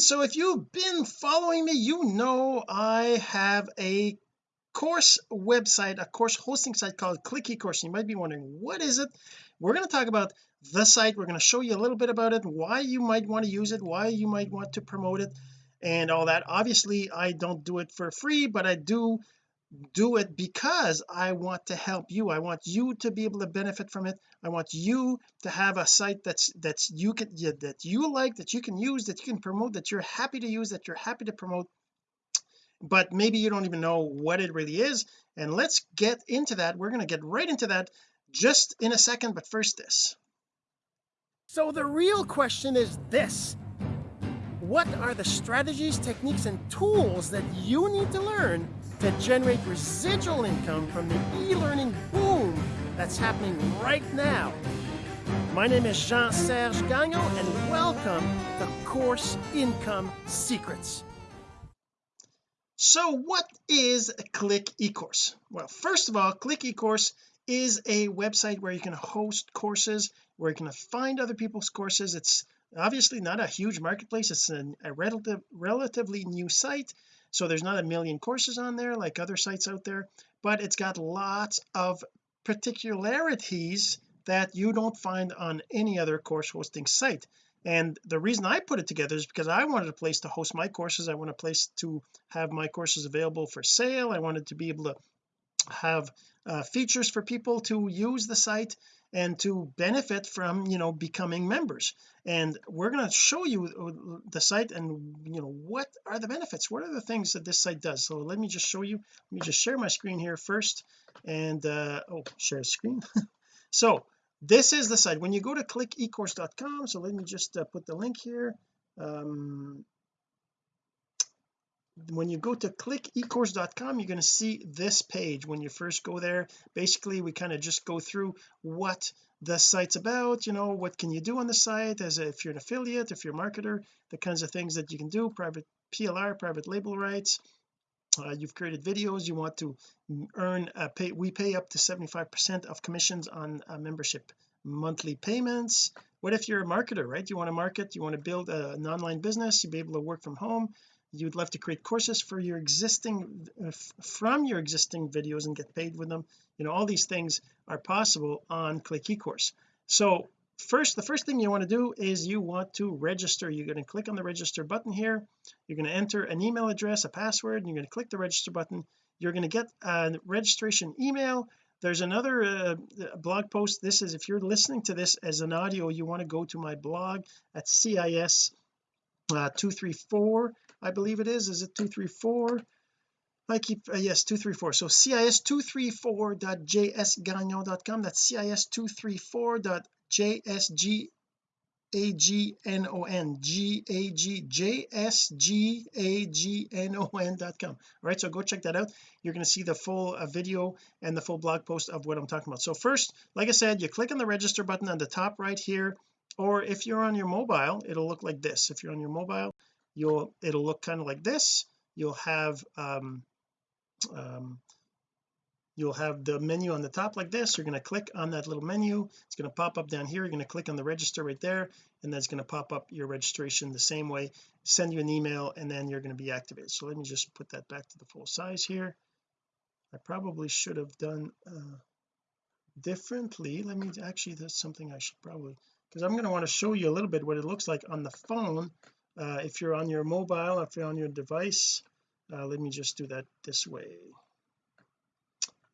so if you've been following me you know I have a course website a course hosting site called click ecourse you might be wondering what is it? We're going to talk about the site. We're going to show you a little bit about it why you might want to use it why you might want to promote it and all that. Obviously I don't do it for free but I do do it because I want to help you. I want you to be able to benefit from it. I want you to have a site that's that's you can that you like that you can use that you can promote that you're happy to use that you're happy to promote. But maybe you don't even know what it really is. And let's get into that. We're going to get right into that just in a second. But first this. So the real question is this. What are the strategies techniques and tools that you need to learn to generate residual income from the e-learning boom that's happening right now. My name is Jean-Serge Gagnon and welcome to Course Income Secrets. So what is Click eCourse? Well first of all Click eCourse is a website where you can host courses where you can find other people's courses it's obviously not a huge marketplace it's an, a relative relatively new site so there's not a million courses on there like other sites out there but it's got lots of particularities that you don't find on any other course hosting site. And the reason I put it together is because I wanted a place to host my courses. I want a place to have my courses available for sale. I wanted to be able to have uh, features for people to use the site and to benefit from you know becoming members. And we're going to show you uh, the site and you know what are the benefits. What are the things that this site does? So let me just show you. Let me just share my screen here first. And uh oh share screen. So this is the site. When you go to clickecourse.com so let me just uh, put the link here. Um when you go to clickecourse.com you're going to see this page. When you first go there basically we kind of just go through what the site's about you know what can you do on the site as a, if you're an affiliate if you're a marketer the kinds of things that you can do private PLR private label rights. Uh, you've created videos you want to earn a pay we pay up to 75 percent of commissions on membership monthly payments. What if you're a marketer right? You want to market you want to build a, an online business you be able to work from home you'd love to create courses for your existing uh, from your existing videos and get paid with them. You know all these things are possible on click ecourse. So first the first thing you want to do is you want to register. You're going to click on the register button here. You're going to enter an email address a password and you're going to click the register button. You're going to get a registration email. There's another uh, blog post. This is if you're listening to this as an audio you want to go to my blog at CIS uh, 234 I believe it is. Is it 234 I keep uh, yes 234 so cis234.jsgagnon.com that's cis234.jsg a G N O N. G A G J S G A G N O N dot com. All right so go check that out. You're going to see the full uh, video and the full blog post of what I'm talking about. So first like I said you click on the register button on the top right here or if you're on your mobile it'll look like this. If you're on your mobile you'll it'll look kind of like this. You'll have um, um, you'll have the menu on the top like this. You're going to click on that little menu. It's going to pop up down here. You're going to click on the register right there and that's going to pop up your registration the same way. Send you an email and then you're going to be activated. So let me just put that back to the full size here. I probably should have done uh, differently. Let me actually that's something I should probably because I'm going to want to show you a little bit what it looks like on the phone uh, if you're on your mobile if you're on your device uh, let me just do that this way.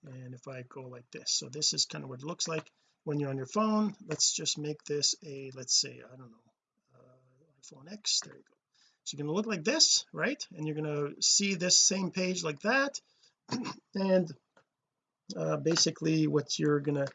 And if I go like this. So this is kind of what it looks like when you're on your phone. Let's just make this a let's say I don't know uh, iPhone X. There you go. So you're going to look like this right? And you're going to see this same page like that. And uh, basically what you're going to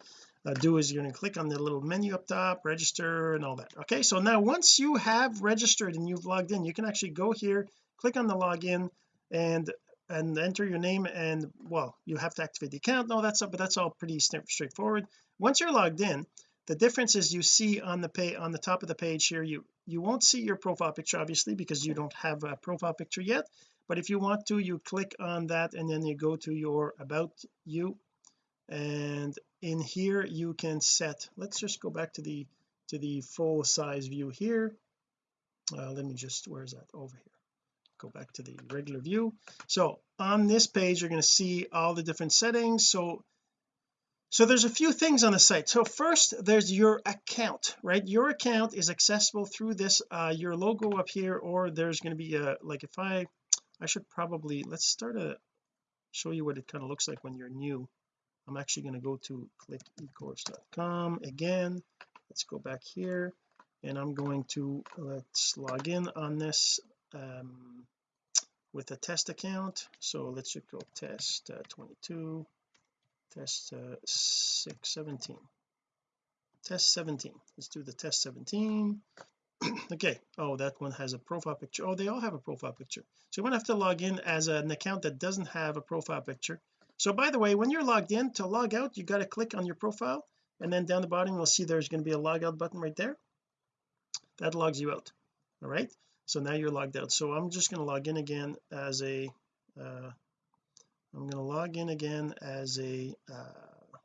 uh, do is you're going to click on the little menu up top register and all that. Okay so now once you have registered and you've logged in you can actually go here click on the login and and enter your name and well you have to activate the account and all that stuff but that's all pretty straightforward. Once you're logged in the difference is you see on the pay on the top of the page here you you won't see your profile picture obviously because you don't have a profile picture yet but if you want to you click on that and then you go to your about you and in here you can set let's just go back to the to the full size view here. Uh, let me just where is that? Over here. Go back to the regular view. So on this page you're going to see all the different settings. So so there's a few things on the site. So first there's your account right? Your account is accessible through this uh your logo up here or there's going to be a like if I I should probably let's start a show you what it kind of looks like when you're new I'm actually going to go to clickecourse.com again. Let's go back here and I'm going to let's log in on this um, with a test account. So let's just go test uh, 22 test uh, 617 test 17 let's do the test 17 okay. Oh that one has a profile picture. Oh they all have a profile picture. So you're to have to log in as an account that doesn't have a profile picture so by the way when you're logged in to log out you got to click on your profile and then down the bottom you'll see there's going to be a log out button right there. That logs you out all right? So now you're logged out. So I'm just going to log in again as a uh, I'm going to log in again as a uh,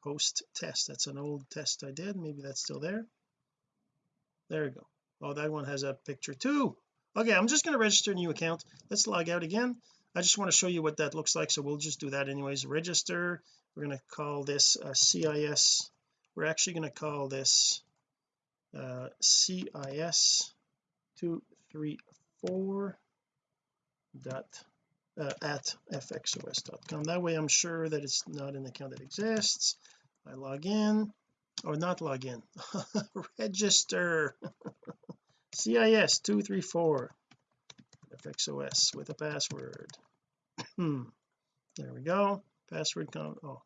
host test. That's an old test I did. Maybe that's still there. There we go. Oh that one has a picture too. Okay I'm just going to register a new account. Let's log out again I just want to show you what that looks like so we'll just do that anyways. Register we're going to call this uh, CIS we're actually going to call this uh, CIS 234 dot uh, at fxos.com that way I'm sure that it's not an account that exists. I log in or not log in register. CIS 234 fxos with a password hmm. There we go. Password com oh.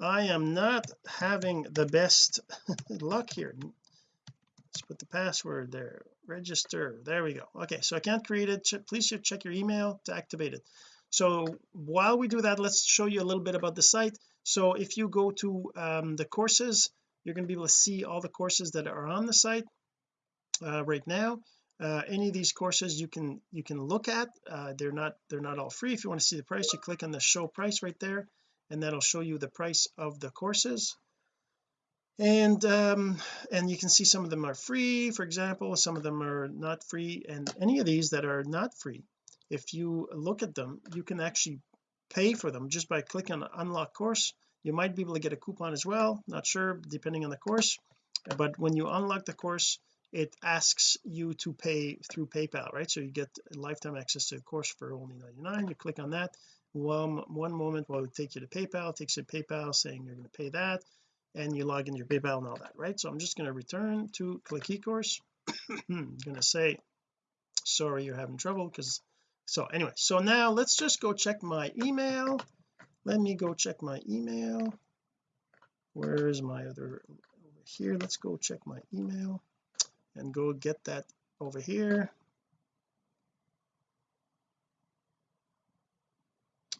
I am not having the best luck here. Let's put the password there. Register. There we go. Okay so I can't create it. Please check your email to activate it. So while we do that let's show you a little bit about the site. So if you go to um, the courses you're going to be able to see all the courses that are on the site uh, right now uh, any of these courses you can you can look at. Uh, they're not they're not all free. If you want to see the price you click on the show price right there and that'll show you the price of the courses. And um and you can see some of them are free for example some of them are not free and any of these that are not free if you look at them you can actually pay for them. Just by clicking on unlock course you might be able to get a coupon as well not sure depending on the course. But when you unlock the course it asks you to pay through PayPal right? So you get lifetime access to the course for only 99 you click on that. One one moment while it take you to PayPal it takes you to PayPal saying you're going to pay that and you log in your PayPal and all that right? So I'm just going to return to click eCourse. I'm going to say sorry you're having trouble because so anyway so now let's just go check my email. Let me go check my email. Where is my other over here? Let's go check my email and go get that over here.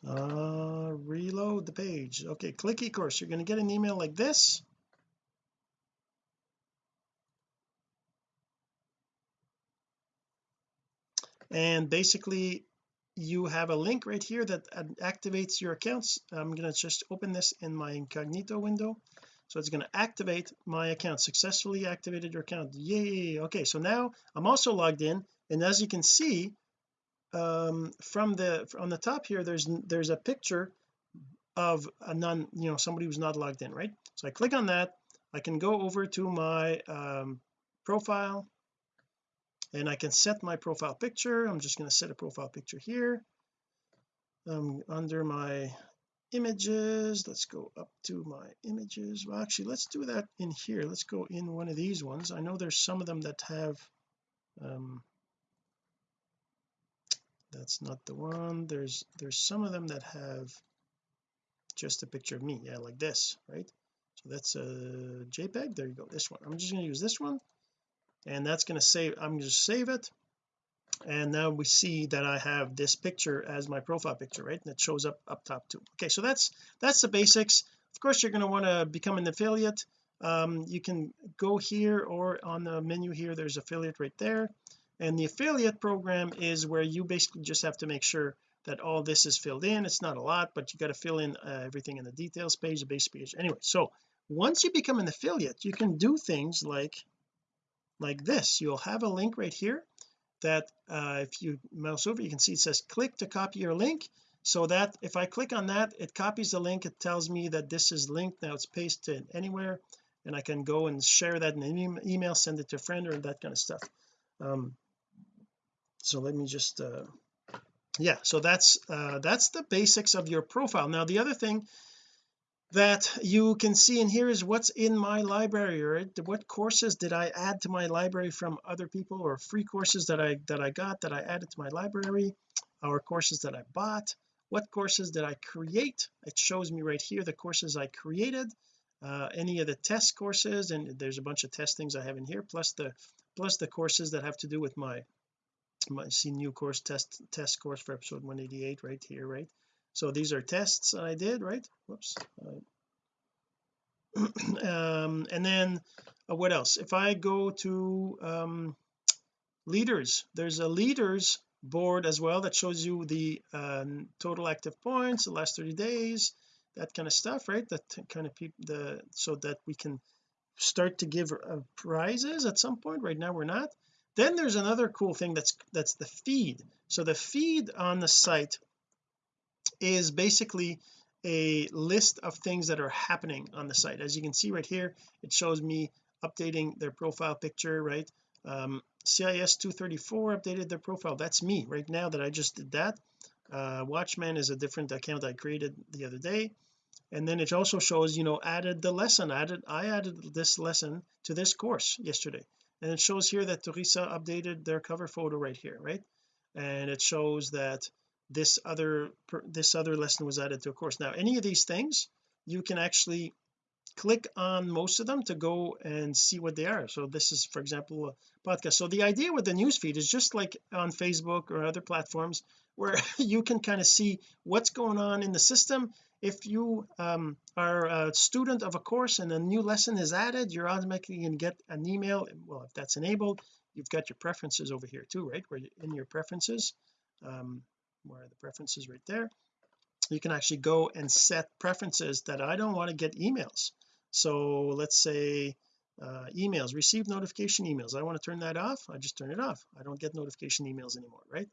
Uh reload the page. Okay click eCourse. You're going to get an email like this. And basically you have a link right here that activates your accounts. I'm going to just open this in my incognito window so it's going to activate my account. Successfully activated your account. Yay. Okay so now I'm also logged in and as you can see um from the on the top here there's there's a picture of a non you know somebody who's not logged in right? So I click on that. I can go over to my um profile and I can set my profile picture. I'm just going to set a profile picture here um under my images. Let's go up to my images. Well actually let's do that in here. Let's go in one of these ones. I know there's some of them that have um that's not the one. There's there's some of them that have just a picture of me. Yeah like this right? So that's a jpeg. There you go. This one. I'm just going to use this one and that's going to save I'm going to save it and now we see that I have this picture as my profile picture right? And it shows up up top too. Okay so that's that's the basics. Of course you're going to want to become an affiliate. Um, you can go here or on the menu here there's affiliate right there. And the affiliate program is where you basically just have to make sure that all this is filled in. It's not a lot but you got to fill in uh, everything in the details page the base page. Anyway so once you become an affiliate you can do things like like this. You'll have a link right here that uh, if you mouse over you can see it says click to copy your link. So that if I click on that it copies the link. It tells me that this is linked. Now it's pasted anywhere and I can go and share that in an email send it to a friend or that kind of stuff. Um so let me just uh yeah so that's uh that's the basics of your profile. Now the other thing that you can see in here is what's in my library right? What courses did I add to my library from other people or free courses that I that I got that I added to my library? Or courses that I bought? What courses did I create? It shows me right here the courses I created. Uh, any of the test courses and there's a bunch of test things I have in here plus the plus the courses that have to do with my my see new course test test course for episode 188 right here right so these are tests I did right? Whoops. Um and then uh, what else? If I go to um leaders there's a leaders board as well that shows you the um, total active points the last 30 days that kind of stuff right? That kind of people the so that we can start to give uh, prizes at some point. Right now we're not. Then there's another cool thing that's that's the feed. So the feed on the site is basically a list of things that are happening on the site. As you can see right here it shows me updating their profile picture right? Um, CIS 234 updated their profile. That's me. Right now that I just did that uh, Watchman is a different account I created the other day. And then it also shows you know added the lesson added I added this lesson to this course yesterday. And it shows here that Teresa updated their cover photo right here right? And it shows that this other this other lesson was added to a course. Now any of these things you can actually click on most of them to go and see what they are. So this is for example a podcast. So the idea with the newsfeed is just like on Facebook or other platforms where you can kind of see what's going on in the system. If you um, are a student of a course and a new lesson is added you're automatically going to get an email. Well if that's enabled you've got your preferences over here too right? Where in your preferences. Um, where are the preferences right there. You can actually go and set preferences that I don't want to get emails. So let's say uh, emails receive notification emails. I want to turn that off I just turn it off. I don't get notification emails anymore right?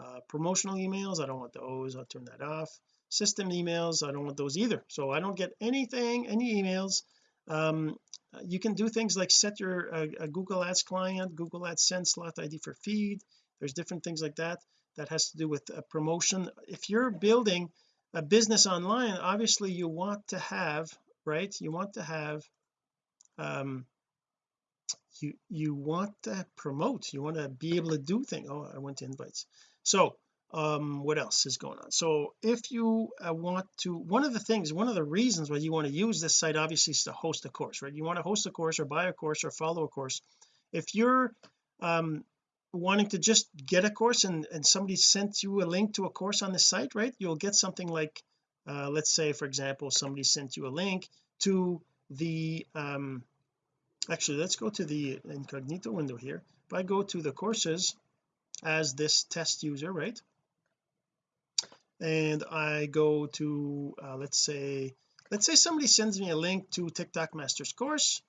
Uh, promotional emails I don't want those I'll turn that off. System emails I don't want those either. So I don't get anything any emails. Um, you can do things like set your uh, Google Ads client Google AdSense slot ID for feed. There's different things like that that has to do with a promotion. If you're building a business online obviously you want to have right you want to have um you you want to promote you want to be able to do things. Oh I went to invites. So um what else is going on? So if you uh, want to one of the things one of the reasons why you want to use this site obviously is to host a course right? You want to host a course or buy a course or follow a course. If you're um wanting to just get a course and and somebody sent you a link to a course on the site right? You'll get something like uh, let's say for example somebody sent you a link to the um actually let's go to the incognito window here. If I go to the courses as this test user right? And I go to uh, let's say let's say somebody sends me a link to TikTok Masters course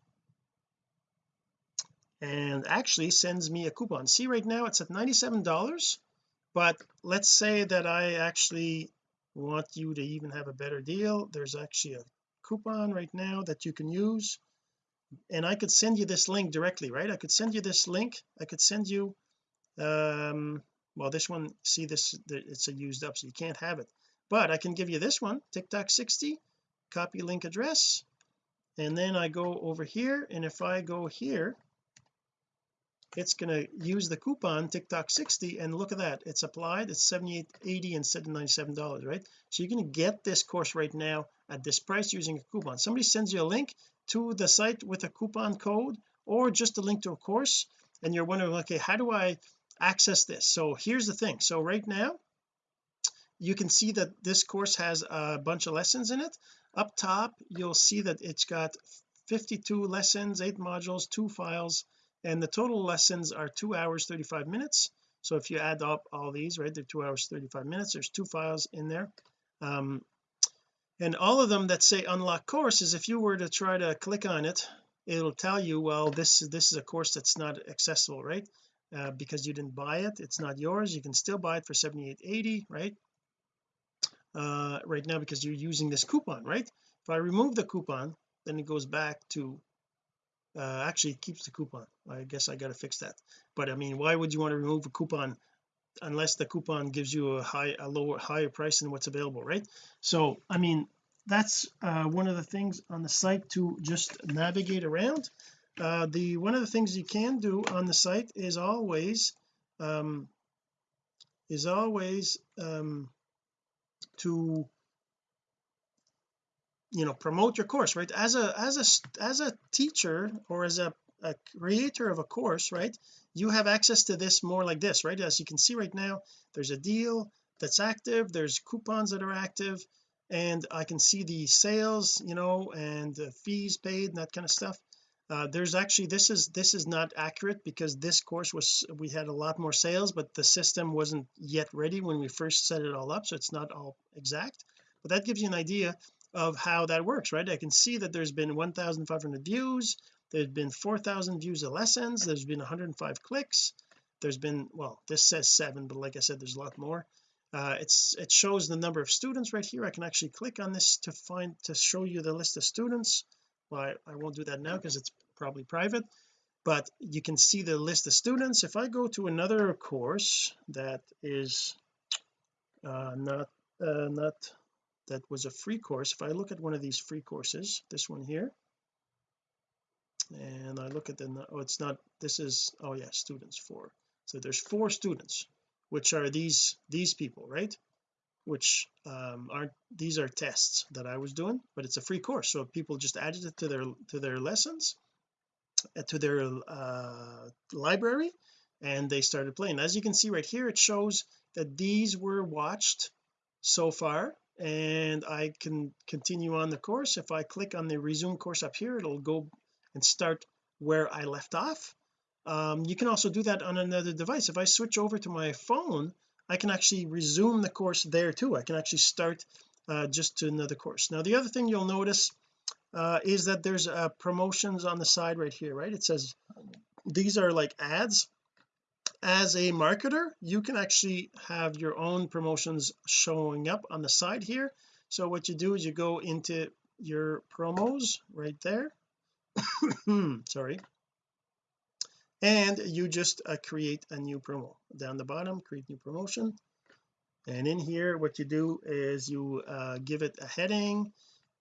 and actually sends me a coupon. See right now it's at 97 dollars but let's say that I actually want you to even have a better deal. There's actually a coupon right now that you can use and I could send you this link directly right? I could send you this link. I could send you um well this one see this it's a used up so you can't have it. But I can give you this one TikTok 60 copy link address and then I go over here and if I go here it's going to use the coupon TikTok 60 and look at that. It's applied it's 78.80 instead of 97 dollars right? So you're going to get this course right now at this price using a coupon. Somebody sends you a link to the site with a coupon code or just a link to a course and you're wondering okay how do I access this? So here's the thing. So right now you can see that this course has a bunch of lessons in it. Up top you'll see that it's got 52 lessons eight modules two files and the total lessons are two hours 35 minutes. So if you add up all these right they're two hours 35 minutes. There's two files in there. Um and all of them that say unlock course is if you were to try to click on it it'll tell you well this is this is a course that's not accessible right? Uh, because you didn't buy it it's not yours. You can still buy it for 78.80 right? Uh right now because you're using this coupon right? If I remove the coupon then it goes back to uh actually it keeps the coupon. I guess I got to fix that. But I mean why would you want to remove a coupon unless the coupon gives you a high a lower higher price than what's available right? So I mean that's uh, one of the things on the site to just navigate around. Uh, the one of the things you can do on the site is always um, is always um, to you know promote your course right? As a as a as a teacher or as a, a creator of a course right you have access to this more like this right? As you can see right now there's a deal that's active there's coupons that are active and I can see the sales you know and the fees paid and that kind of stuff. Uh, there's actually this is this is not accurate because this course was we had a lot more sales but the system wasn't yet ready when we first set it all up so it's not all exact. But that gives you an idea of how that works right? I can see that there's been 1500 views there's been 4000 views of lessons there's been 105 clicks there's been well this says seven but like I said there's a lot more. Uh, it's it shows the number of students right here. I can actually click on this to find to show you the list of students. Well I, I won't do that now because it's probably private but you can see the list of students. If I go to another course that is uh, not uh, not that was a free course. If I look at one of these free courses this one here and I look at the oh it's not this is oh yeah students four. So there's four students which are these these people right? Which um aren't these are tests that I was doing but it's a free course. So people just added it to their to their lessons uh, to their uh library and they started playing. As you can see right here it shows that these were watched so far and I can continue on the course. If I click on the resume course up here it'll go and start where I left off. Um, you can also do that on another device. If I switch over to my phone I can actually resume the course there too. I can actually start uh, just to another course. Now the other thing you'll notice uh, is that there's uh, promotions on the side right here right? It says these are like ads as a marketer you can actually have your own promotions showing up on the side here. So what you do is you go into your promos right there. Sorry. And you just uh, create a new promo. Down the bottom create new promotion. And in here what you do is you uh, give it a heading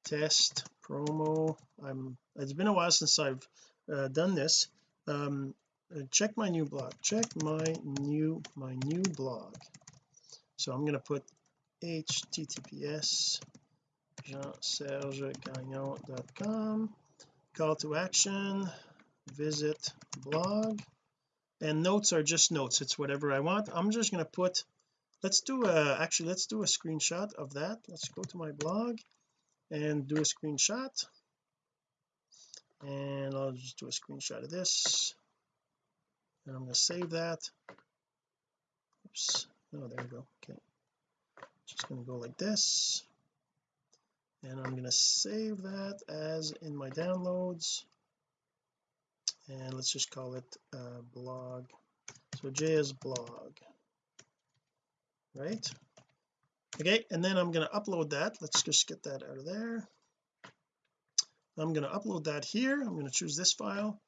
test promo. I'm it's been a while since I've uh, done this. Um, Uh, check my new blog. Check my new my new blog. So I'm going to put https jeansergegagnon.com call to action. Visit blog. And notes are just notes. It's whatever I want. I'm just going to put let's do a actually let's do a screenshot of that. Let's go to my blog and do a screenshot. And I'll just do a screenshot of this and I'm going to save that. Oops. Oh there we go. Okay. Just going to go like this. And I'm going to save that as in my downloads. And let's just call it uh, blog. So JS blog. Right? Okay and then I'm going to upload that. Let's just get that out of there. I'm going to upload that here. I'm going to choose this file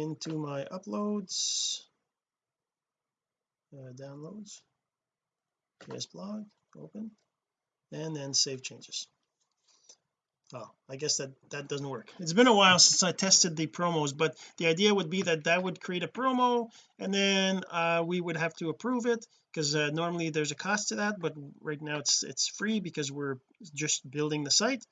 into my uploads uh, downloads JS blog open and then save changes. Oh I guess that that doesn't work. It's been a while since I tested the promos but the idea would be that that would create a promo and then uh, we would have to approve it because uh, normally there's a cost to that but right now it's it's free because we're just building the site.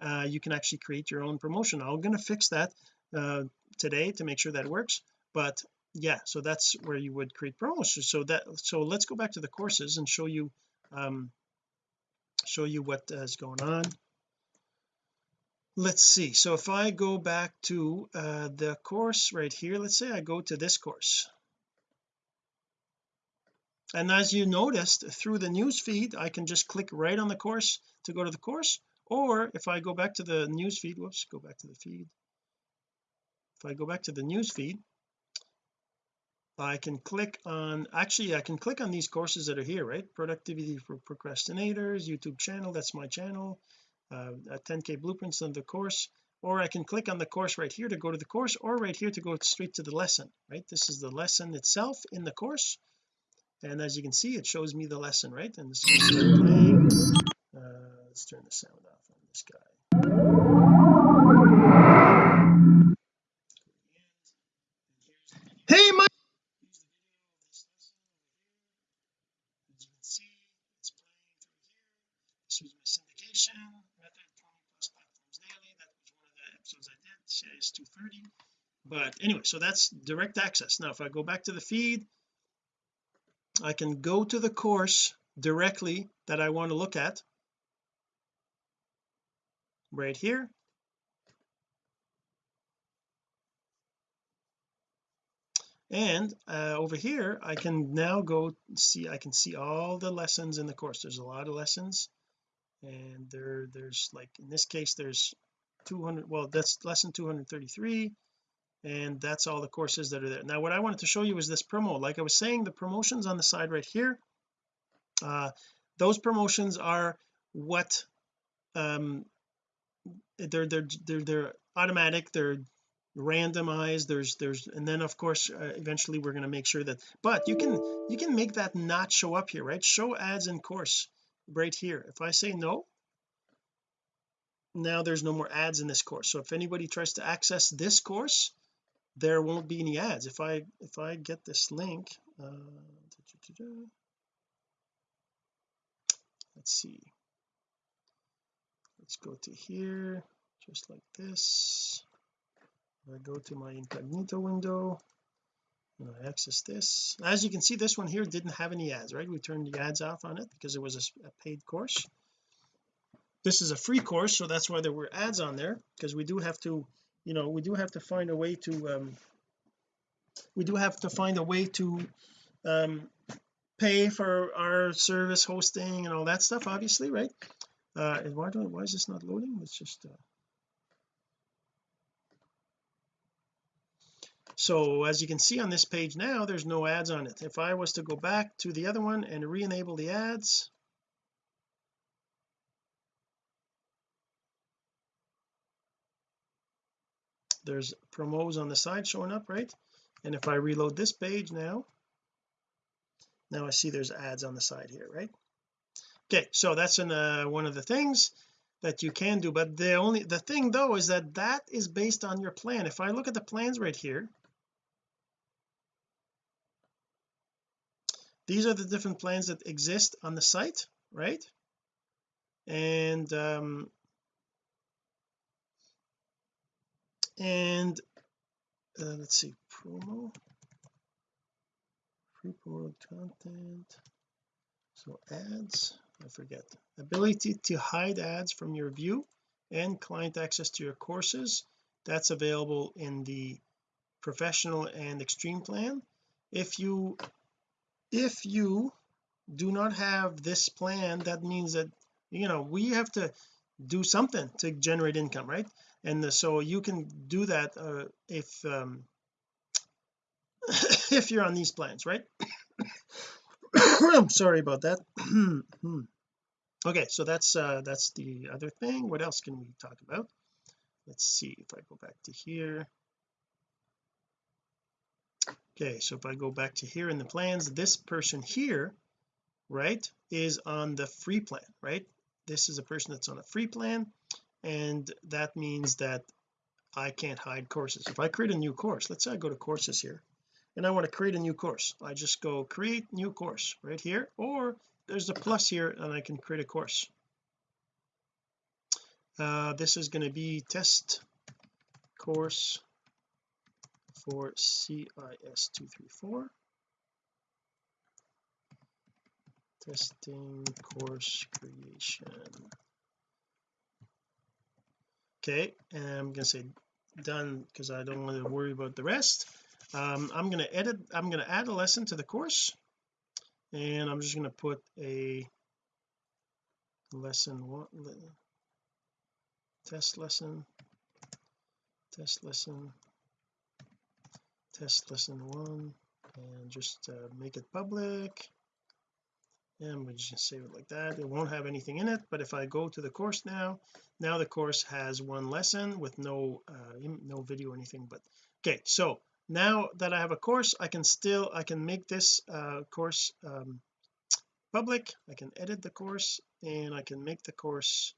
Uh, you can actually create your own promotion. I'm going to fix that uh, today to make sure that works. But yeah so that's where you would create promos. So that so let's go back to the courses and show you um show you what is going on. Let's see. So if I go back to uh, the course right here let's say I go to this course. And as you noticed through the news feed I can just click right on the course to go to the course. Or if I go back to the news feed whoops go back to the feed if I go back to the news feed I can click on actually I can click on these courses that are here right? Productivity for procrastinators YouTube channel that's my channel uh, 10k blueprints on the course or I can click on the course right here to go to the course or right here to go straight to the lesson right? This is the lesson itself in the course and as you can see it shows me the lesson right? And this is uh, let's turn the sound off on this guy hey Mike as you can see it's playing through here this was my syndication method 20 plus platforms daily that was one of the episodes I 230 but anyway so that's direct access. Now if I go back to the feed I can go to the course directly that I want to look at. Right here. And uh, over here I can now go see I can see all the lessons in the course. There's a lot of lessons. And there there's like in this case there's 200 well that's lesson 233 and that's all the courses that are there. Now what I wanted to show you is this promo. Like I was saying the promotions on the side right here uh those promotions are what um they're they're they're, they're automatic they're randomized there's there's and then of course uh, eventually we're going to make sure that but you can you can make that not show up here right? Show ads in course right here. If I say no now there's no more ads in this course. So if anybody tries to access this course there won't be any ads. If I if I get this link uh, let's see. Let's go to here just like this. I go to my incognito window and I access this. As you can see this one here didn't have any ads right? We turned the ads off on it because it was a, a paid course this is a free course so that's why there were ads on there because we do have to you know we do have to find a way to um we do have to find a way to um pay for our service hosting and all that stuff obviously right? Uh why do why is this not loading? It's just uh, so as you can see on this page now there's no ads on it. If I was to go back to the other one and re-enable the ads there's promos on the side showing up right? And if I reload this page now now I see there's ads on the side here right? Okay so that's in uh, one of the things that you can do but the only the thing though is that that is based on your plan. If I look at the plans right here these are the different plans that exist on the site right? And um and uh, let's see promo? Free promoted content. So ads I forget. Ability to hide ads from your view and client access to your courses. That's available in the professional and extreme plan. If you if you do not have this plan that means that you know we have to do something to generate income right and the, so you can do that uh, if um if you're on these plans right? I'm sorry about that. Okay so that's uh that's the other thing. What else can we talk about? Let's see if I go back to here. Okay so if I go back to here in the plans this person here right is on the free plan right? This is a person that's on a free plan and that means that I can't hide courses. If I create a new course let's say I go to courses here and I want to create a new course. I just go create new course right here or there's a plus here and I can create a course. Uh, this is going to be test course for CIS 234 testing course creation okay and I'm to say done because I don't want to worry about the rest. Um, I'm going to edit I'm going to add a lesson to the course and I'm just going to put a lesson one test lesson test lesson test lesson one and just uh, make it public and we just save it like that. It won't have anything in it but if I go to the course now now the course has one lesson with no uh, no video or anything but okay so now that I have a course I can still I can make this uh, course um, public. I can edit the course and I can make the course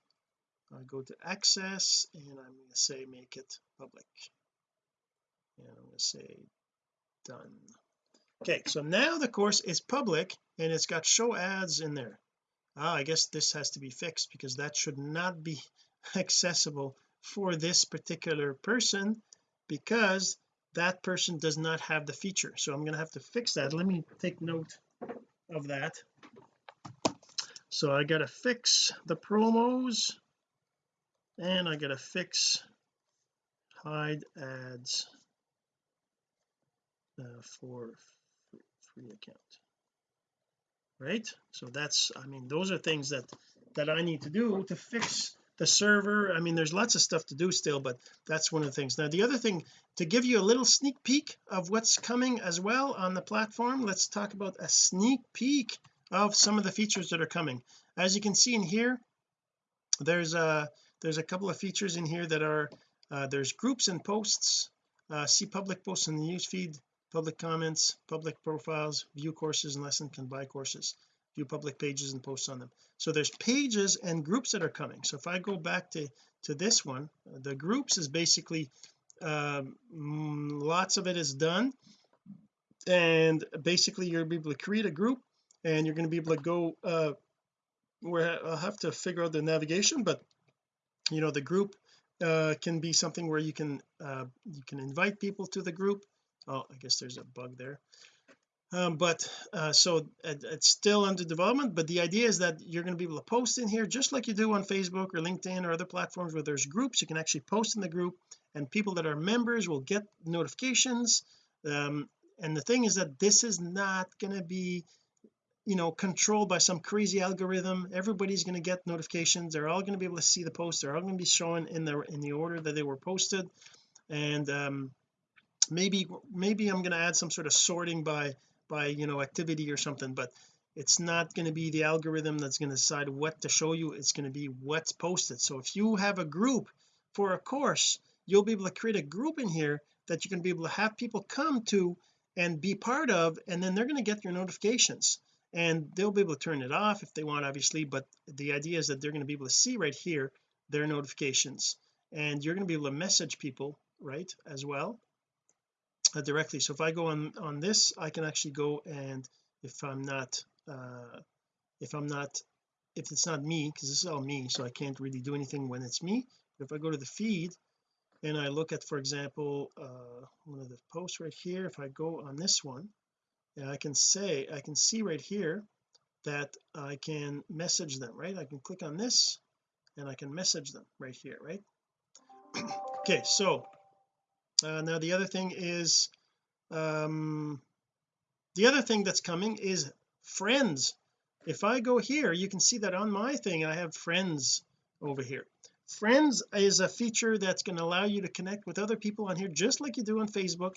I go to access and I'm going to say make it public. And I'm going to say done. Okay so now the course is public and it's got show ads in there. Ah I guess this has to be fixed because that should not be accessible for this particular person because that person does not have the feature. So I'm going to have to fix that. Let me take note of that. So I got to fix the promos and I got to fix hide ads uh, for free account right? So that's I mean those are things that that I need to do to fix the server. I mean there's lots of stuff to do still but that's one of the things. Now the other thing to give you a little sneak peek of what's coming as well on the platform let's talk about a sneak peek of some of the features that are coming. As you can see in here there's a there's a couple of features in here that are uh, there's groups and posts uh, see public posts in the news feed public comments public profiles view courses and lesson can buy courses view public pages and posts on them. So there's pages and groups that are coming. So if I go back to to this one the groups is basically um, lots of it is done. And basically you're able to create a group and you're going to be able to go uh where I'll have to figure out the navigation but you know the group uh can be something where you can uh you can invite people to the group oh I guess there's a bug there. Um, but uh, so it, it's still under development but the idea is that you're going to be able to post in here just like you do on Facebook or LinkedIn or other platforms where there's groups. You can actually post in the group and people that are members will get notifications. Um, and the thing is that this is not going to be you know controlled by some crazy algorithm. Everybody's going to get notifications. They're all going to be able to see the posts. They're all going to be shown in the in the order that they were posted. And um maybe maybe I'm going to add some sort of sorting by by you know activity or something but it's not going to be the algorithm that's going to decide what to show you it's going to be what's posted. So if you have a group for a course you'll be able to create a group in here that you can be able to have people come to and be part of and then they're going to get your notifications. And they'll be able to turn it off if they want obviously but the idea is that they're going to be able to see right here their notifications. And you're going to be able to message people right as well uh, directly. So if I go on on this I can actually go and if I'm not uh if I'm not if it's not me because this is all me so I can't really do anything when it's me. But if I go to the feed and I look at for example uh one of the posts right here if I go on this one and I can say I can see right here that I can message them right? I can click on this and I can message them right here right? Okay so uh, now the other thing is um the other thing that's coming is friends. If I go here you can see that on my thing I have friends over here. Friends is a feature that's going to allow you to connect with other people on here just like you do on Facebook.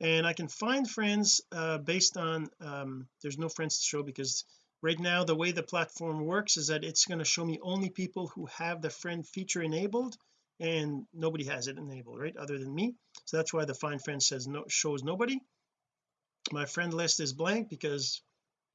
And I can find friends uh, based on um, there's no friends to show because right now the way the platform works is that it's going to show me only people who have the friend feature enabled and nobody has it enabled right other than me. So that's why the find friends says no shows nobody. My friend list is blank because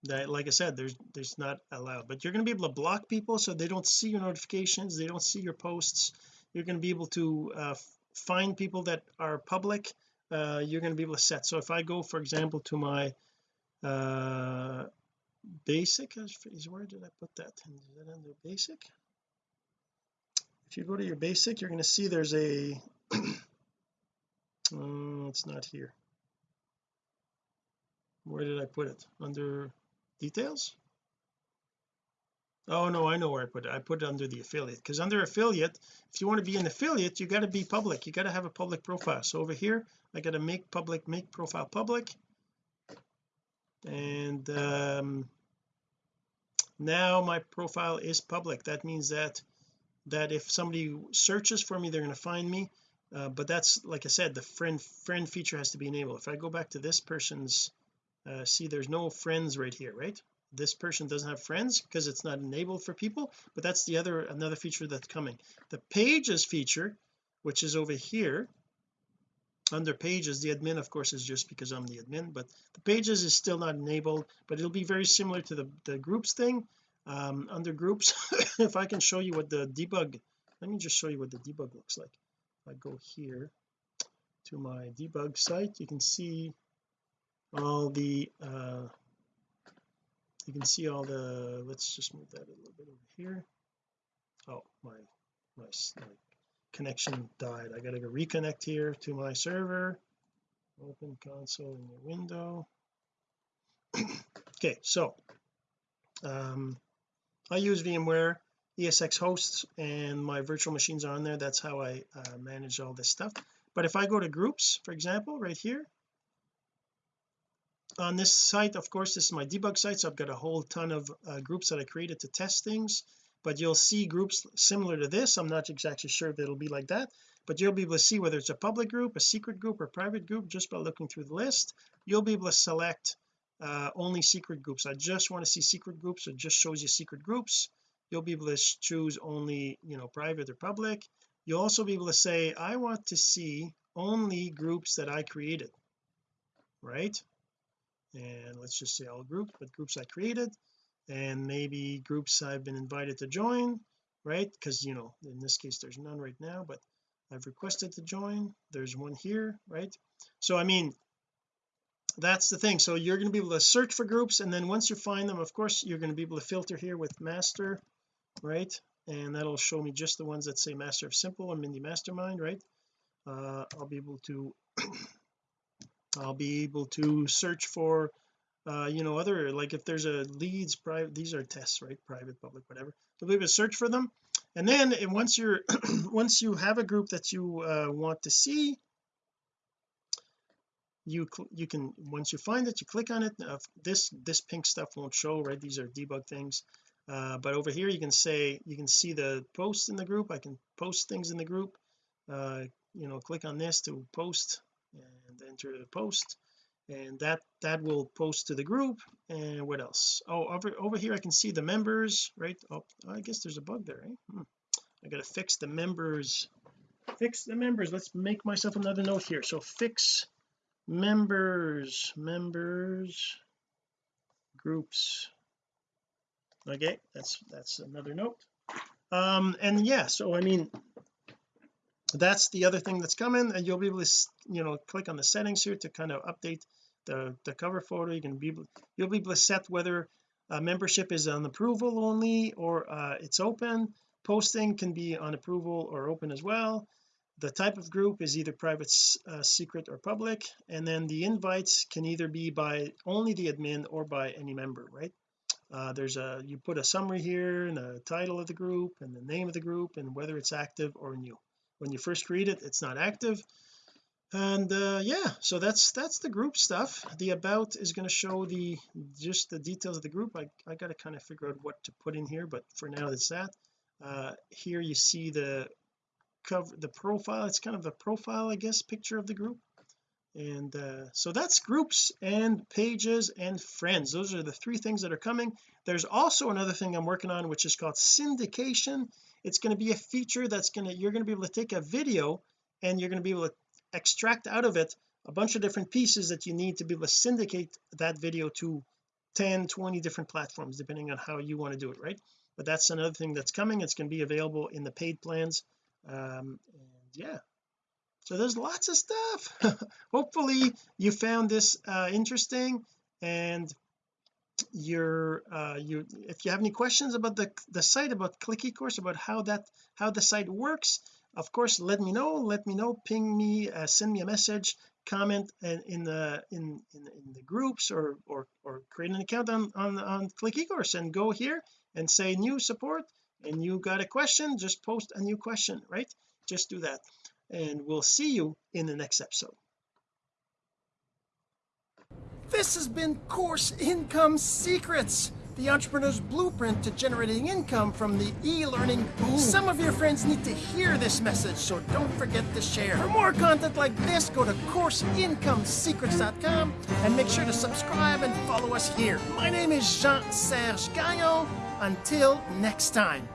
that like I said there's there's not allowed. But you're going to be able to block people so they don't see your notifications they don't see your posts. You're going to be able to uh, find people that are public. Uh, you're going to be able to set. So if I go for example to my uh basic is where did I put that? Is that under basic if you go to your basic you're going to see there's a oh, it's not here. Where did I put it? Under details? Oh no I know where I put it. I put it under the affiliate because under affiliate if you want to be an affiliate you got to be public. You got to have a public profile. So over here I got to make public make profile public. And um now my profile is public. That means that that if somebody searches for me they're going to find me. Uh, but that's like I said the friend friend feature has to be enabled. If I go back to this person's uh, see there's no friends right here right? This person doesn't have friends because it's not enabled for people but that's the other another feature that's coming. The pages feature which is over here under pages the admin of course is just because I'm the admin but the pages is still not enabled but it'll be very similar to the the groups thing um, under groups if I can show you what the debug let me just show you what the debug looks like. If I go here to my debug site you can see all the uh you can see all the let's just move that a little bit over here. Oh my my, my connection died. I gotta go reconnect here to my server. Open console in your window. Okay so um I use VMware ESX hosts and my virtual machines are on there. That's how I uh, manage all this stuff. But if I go to groups for example right here on this site of course this is my debug site so I've got a whole ton of uh, groups that I created to test things. But you'll see groups similar to this. I'm not exactly sure if it'll be like that. But you'll be able to see whether it's a public group a secret group or private group just by looking through the list you'll be able to select uh, only secret groups. I just want to see secret groups it just shows you secret groups. You'll be able to choose only you know private or public. You'll also be able to say I want to see only groups that I created right? And let's just say all groups but groups I created and maybe groups I've been invited to join right? Because you know in this case there's none right now but I've requested to join. There's one here right? So I mean that's the thing. So you're going to be able to search for groups and then once you find them of course you're going to be able to filter here with master right? And that'll show me just the ones that say master of simple and Mindy mastermind right? Uh, I'll be able to I'll be able to search for uh you know other like if there's a leads private these are tests right? Private public whatever. You'll be able to search for them. And then and once you're once you have a group that you uh, want to see you you can once you find it you click on it. Uh, this this pink stuff won't show right? These are debug things. Uh, but over here you can say you can see the posts in the group. I can post things in the group. Uh, you know click on this to post and enter the post. And that that will post to the group. And what else? Oh over over here I can see the members right? Oh I guess there's a bug there eh? hmm. I gotta fix the members. Fix the members. Let's make myself another note here. So fix members members groups. Okay that's that's another note. Um and yeah so I mean that's the other thing that's coming and you'll be able to you know click on the settings here to kind of update the the cover photo. You can be you'll be able to set whether uh, membership is on approval only or uh, it's open. Posting can be on approval or open as well the type of group is either private uh, secret or public and then the invites can either be by only the admin or by any member right? Uh, there's a you put a summary here and the title of the group and the name of the group and whether it's active or new. When you first create it it's not active. And uh yeah so that's that's the group stuff. The about is going to show the just the details of the group. I, I got to kind of figure out what to put in here but for now it's that. Uh here you see the cover the profile it's kind of the profile I guess picture of the group. And uh so that's groups and pages and friends. Those are the three things that are coming. There's also another thing I'm working on which is called syndication. It's going to be a feature that's going to you're going to be able to take a video and you're going to be able to extract out of it a bunch of different pieces that you need to be able to syndicate that video to 10 20 different platforms depending on how you want to do it right? But that's another thing that's coming. It's going to be available in the paid plans um and yeah. So there's lots of stuff. Hopefully you found this uh interesting and you're uh you if you have any questions about the the site about click ecourse about how that how the site works of course let me know. Let me know. Ping me uh, send me a message comment in, in the in, in, in the groups or or or create an account on on on click ecourse and go here and say new support and you got a question just post a new question right just do that and we'll see you in the next episode this has been course income secrets the entrepreneur's blueprint to generating income from the e-learning boom. Some of your friends need to hear this message, so don't forget to share. For more content like this, go to CourseIncomeSecrets.com and make sure to subscribe and follow us here. My name is Jean-Serge Gagnon. Until next time.